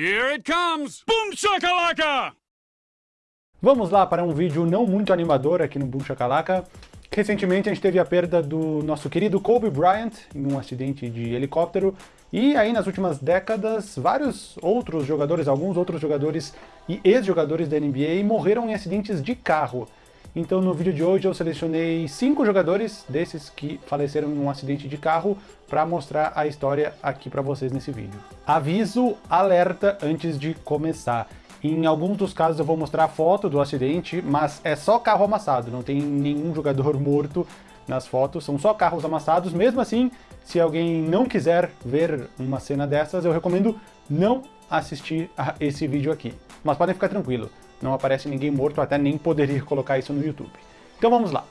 Here it comes! Boom shakalaka! Vamos lá para um vídeo não muito animador aqui no Boom Shakalaka. Recentemente a gente teve a perda do nosso querido Kobe Bryant em um acidente de helicóptero e aí nas últimas décadas vários outros jogadores, alguns outros jogadores e ex-jogadores da NBA morreram em acidentes de carro. Então no vídeo de hoje eu selecionei cinco jogadores desses que faleceram em um acidente de carro para mostrar a história aqui para vocês nesse vídeo. Aviso, alerta antes de começar. Em alguns dos casos eu vou mostrar a foto do acidente, mas é só carro amassado, não tem nenhum jogador morto nas fotos, são só carros amassados. Mesmo assim, se alguém não quiser ver uma cena dessas, eu recomendo não assistir a esse vídeo aqui. Mas podem ficar tranquilo, não aparece ninguém morto, até nem poderia colocar isso no YouTube. Então vamos lá.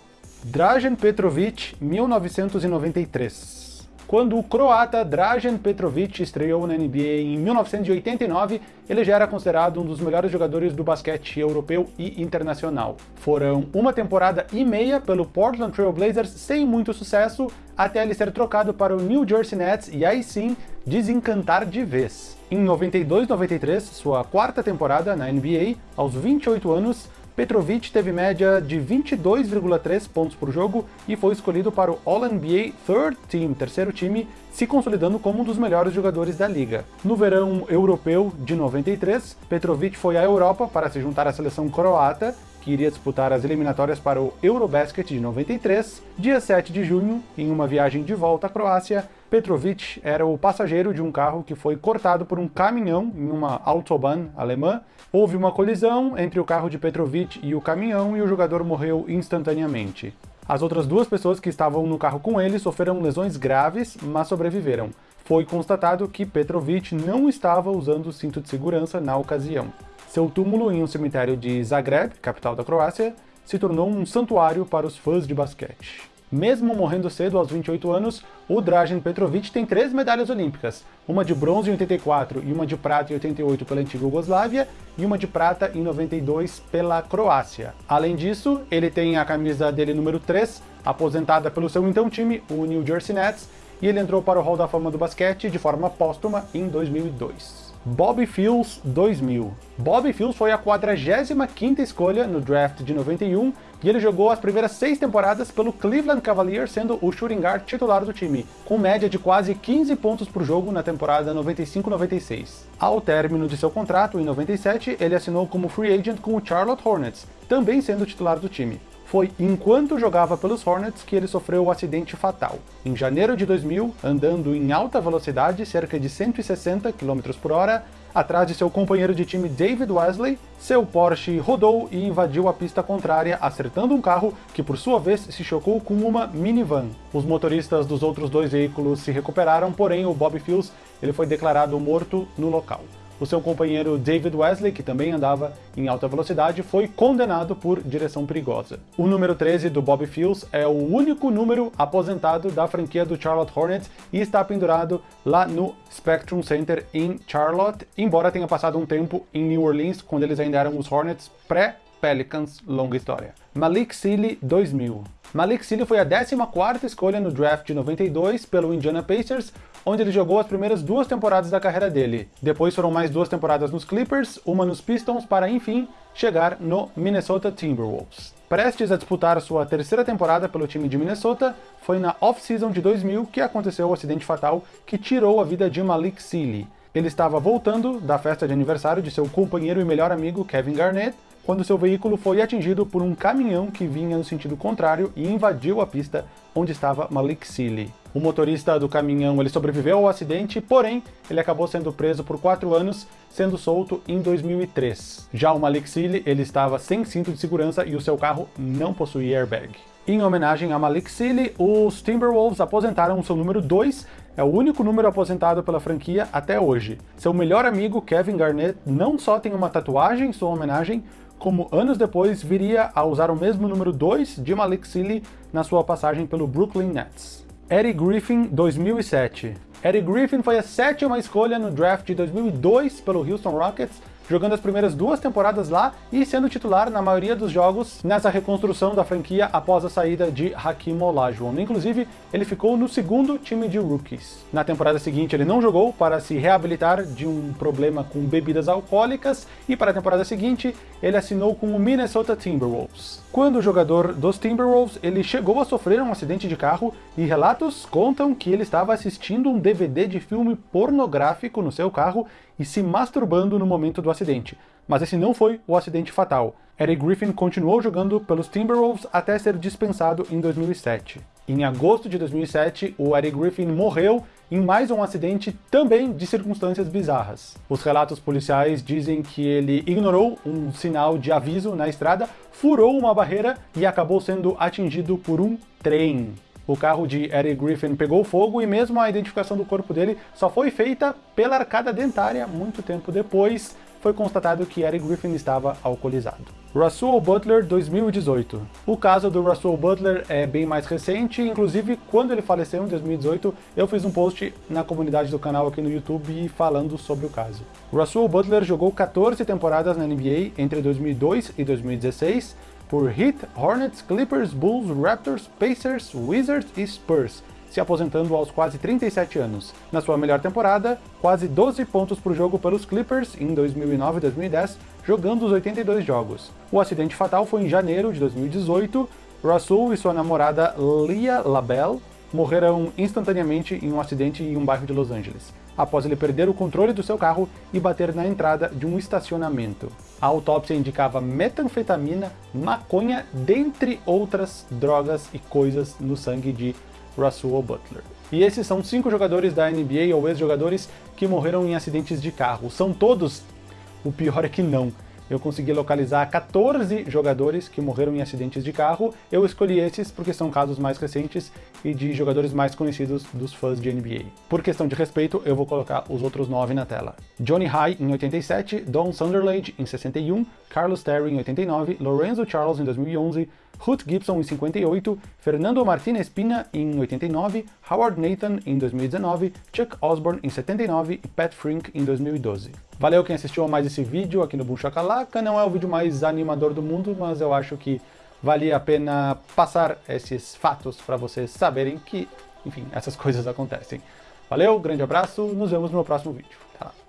Dražen Petrovic, 1993. Quando o croata Dražen Petrovic estreou na NBA em 1989, ele já era considerado um dos melhores jogadores do basquete europeu e internacional. Foram uma temporada e meia pelo Portland Trail Blazers sem muito sucesso, até ele ser trocado para o New Jersey Nets e aí sim desencantar de vez. Em 92-93, sua quarta temporada na NBA, aos 28 anos, Petrovic teve média de 22,3 pontos por jogo e foi escolhido para o All-NBA Third Team, terceiro time, se consolidando como um dos melhores jogadores da liga. No verão europeu de 93, Petrovic foi à Europa para se juntar à seleção croata que iria disputar as eliminatórias para o Eurobasket de 93, dia 7 de junho, em uma viagem de volta à Croácia, Petrovic era o passageiro de um carro que foi cortado por um caminhão em uma autobahn alemã. Houve uma colisão entre o carro de Petrovic e o caminhão e o jogador morreu instantaneamente. As outras duas pessoas que estavam no carro com ele sofreram lesões graves, mas sobreviveram. Foi constatado que Petrovic não estava usando o cinto de segurança na ocasião. Seu túmulo em um cemitério de Zagreb, capital da Croácia, se tornou um santuário para os fãs de basquete. Mesmo morrendo cedo, aos 28 anos, o Dražen Petrovic tem três medalhas olímpicas, uma de bronze em 84 e uma de prata em 88 pela antiga Yugoslávia, e uma de prata em 92 pela Croácia. Além disso, ele tem a camisa dele número 3, aposentada pelo seu então time, o New Jersey Nets, e ele entrou para o Hall da Fama do basquete de forma póstuma em 2002. Bobby Fields 2000. Bobby Fields foi a 45ª escolha no draft de 91 e ele jogou as primeiras seis temporadas pelo Cleveland Cavaliers, sendo o shooting guard titular do time, com média de quase 15 pontos por jogo na temporada 95-96. Ao término de seu contrato, em 97, ele assinou como free agent com o Charlotte Hornets, também sendo titular do time. Foi enquanto jogava pelos Hornets que ele sofreu o acidente fatal. Em janeiro de 2000, andando em alta velocidade, cerca de 160 km por hora, atrás de seu companheiro de time David Wesley, seu Porsche rodou e invadiu a pista contrária, acertando um carro que por sua vez se chocou com uma minivan. Os motoristas dos outros dois veículos se recuperaram, porém o Bob Fields ele foi declarado morto no local. O seu companheiro David Wesley, que também andava em alta velocidade, foi condenado por direção perigosa. O número 13 do Bobby Fields é o único número aposentado da franquia do Charlotte Hornets e está pendurado lá no Spectrum Center em Charlotte, embora tenha passado um tempo em New Orleans, quando eles ainda eram os Hornets pré Pelicans, longa história. Malik Sealy 2000. Malik Sealy foi a 14ª escolha no draft de 92 pelo Indiana Pacers, onde ele jogou as primeiras duas temporadas da carreira dele. Depois foram mais duas temporadas nos Clippers, uma nos Pistons, para enfim chegar no Minnesota Timberwolves. Prestes a disputar sua terceira temporada pelo time de Minnesota, foi na off-season de 2000 que aconteceu o acidente fatal que tirou a vida de Malik Sealy. Ele estava voltando da festa de aniversário de seu companheiro e melhor amigo Kevin Garnett, quando seu veículo foi atingido por um caminhão que vinha no sentido contrário e invadiu a pista onde estava Malik Sealy. O motorista do caminhão ele sobreviveu ao acidente, porém ele acabou sendo preso por quatro anos, sendo solto em 2003. Já o Malik Sealy ele estava sem cinto de segurança e o seu carro não possuía airbag. Em homenagem a Malik Sealy, os Timberwolves aposentaram o seu número 2, é o único número aposentado pela franquia até hoje. Seu melhor amigo, Kevin Garnett, não só tem uma tatuagem em sua homenagem, como anos depois viria a usar o mesmo número 2 de Malik Sealy na sua passagem pelo Brooklyn Nets. Eric Griffin, 2007. Eric Griffin foi a sétima escolha no draft de 2002 pelo Houston Rockets, jogando as primeiras duas temporadas lá e sendo titular na maioria dos jogos nessa reconstrução da franquia após a saída de Hakim Olajuwon. Inclusive, ele ficou no segundo time de rookies. Na temporada seguinte, ele não jogou para se reabilitar de um problema com bebidas alcoólicas e para a temporada seguinte, ele assinou com o Minnesota Timberwolves. Quando o jogador dos Timberwolves, ele chegou a sofrer um acidente de carro e relatos contam que ele estava assistindo um DVD de filme pornográfico no seu carro e se masturbando no momento do acidente. Mas esse não foi o acidente fatal. Eric Griffin continuou jogando pelos Timberwolves até ser dispensado em 2007. Em agosto de 2007, o Eric Griffin morreu em mais um acidente também de circunstâncias bizarras. Os relatos policiais dizem que ele ignorou um sinal de aviso na estrada, furou uma barreira e acabou sendo atingido por um trem. O carro de Eric Griffin pegou fogo e mesmo a identificação do corpo dele só foi feita pela arcada dentária muito tempo depois, foi constatado que Eric Griffin estava alcoolizado. Russell Butler 2018. O caso do Russell Butler é bem mais recente, inclusive quando ele faleceu em 2018, eu fiz um post na comunidade do canal aqui no YouTube falando sobre o caso. Russell Butler jogou 14 temporadas na NBA entre 2002 e 2016 por Heat, Hornets, Clippers, Bulls, Raptors, Pacers, Wizards e Spurs, se aposentando aos quase 37 anos. Na sua melhor temporada, quase 12 pontos por jogo pelos Clippers em 2009 e 2010, jogando os 82 jogos. O acidente fatal foi em janeiro de 2018, Russell e sua namorada Leah LaBelle morreram instantaneamente em um acidente em um bairro de Los Angeles, após ele perder o controle do seu carro e bater na entrada de um estacionamento. A autópsia indicava metanfetamina, maconha, dentre outras drogas e coisas no sangue de Russell Butler. E esses são cinco jogadores da NBA ou ex-jogadores que morreram em acidentes de carro. São todos? O pior é que não. Eu consegui localizar 14 jogadores que morreram em acidentes de carro. Eu escolhi esses porque são casos mais recentes e de jogadores mais conhecidos dos fãs de NBA. Por questão de respeito, eu vou colocar os outros 9 na tela. Johnny High em 87, Don Sunderland em 61, Carlos Terry em 89, Lorenzo Charles em 2011, Ruth Gibson em 58, Fernando Martinez Pina em 89, Howard Nathan em 2019, Chuck Osborne em 79 e Pat Frink em 2012. Valeu quem assistiu a mais esse vídeo aqui no Boom Shakalaka, não é o vídeo mais animador do mundo, mas eu acho que valia a pena passar esses fatos para vocês saberem que, enfim, essas coisas acontecem. Valeu, grande abraço, nos vemos no meu próximo vídeo. Tá lá.